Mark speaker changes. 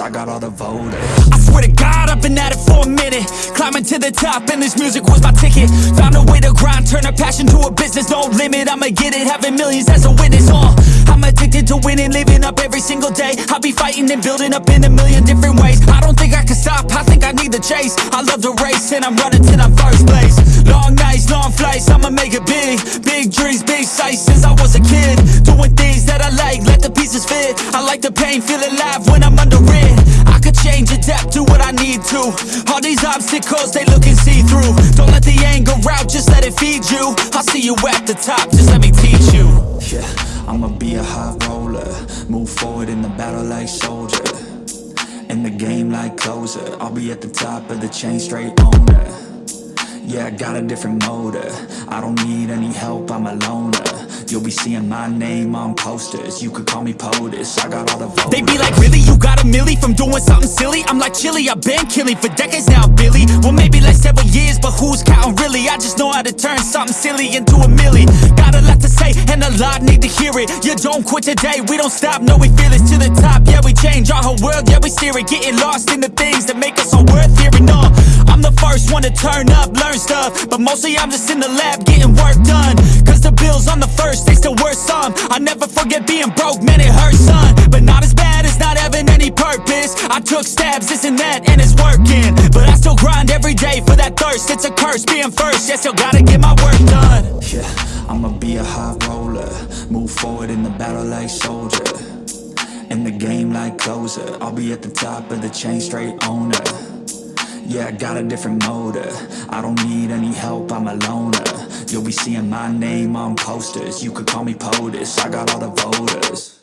Speaker 1: I got all the voters.
Speaker 2: I swear to God, I've been at it for a minute Climbing to the top and this music was my ticket. Found a way to grind, turn a passion to a business No limit, I'ma get it, having millions as a witness. Uh, I'm addicted to winning, living up every single day. I'll be fighting and building up in a million different ways. I don't think I can stop, I think I need the chase. I love the race and I'm running till I'm first place. Long nights, long flights, I'ma make it big. Big dreams, big sights since I was a kid. Doing things that I like, let the pieces fit. I like the pain, feel alive when I'm under it change, adapt, do what I need to All these obstacles, they looking see-through Don't let the anger out, just let it feed you I'll see you at the top, just let me teach you
Speaker 1: Yeah, I'ma be a high roller. Move forward in the battle like soldier. In the game like closer. I'll be at the top of the chain, straight owner. Yeah, I got a different motor I don't need any help, I'm a loner. You'll be seeing my name on posters. You could call me POTUS. I got all the voters.
Speaker 2: They be like, milli from doing something silly? I'm like, chilly, I've been killing for decades now, Billy. Well, maybe like several years, but who's counting really? I just know how to turn something silly into a milli Got a lot to say, and a lot need to hear it. You don't quit today, we don't stop, no, we feel it To the top, yeah, we change our whole world, yeah, we steer it. Getting lost in the things that make us all worth hearing, no I'm the first one to turn up, learn stuff. But mostly I'm just in the lab getting work done. Cause the bills on the first, they still worth some I never forget being broke, man, it hurts, son. But not took stabs, this and that, and it's working But I still grind every day for that thirst It's a curse being first, yeah, still gotta get my work done
Speaker 1: Yeah, I'ma be a high roller. Move forward in the battle like soldier. In the game like closer. I'll be at the top of the chain, straight owner. Yeah, I got a different motor I don't need any help, I'm a loner. You'll be seeing my name on posters. You could call me POTUS. I got all the voters.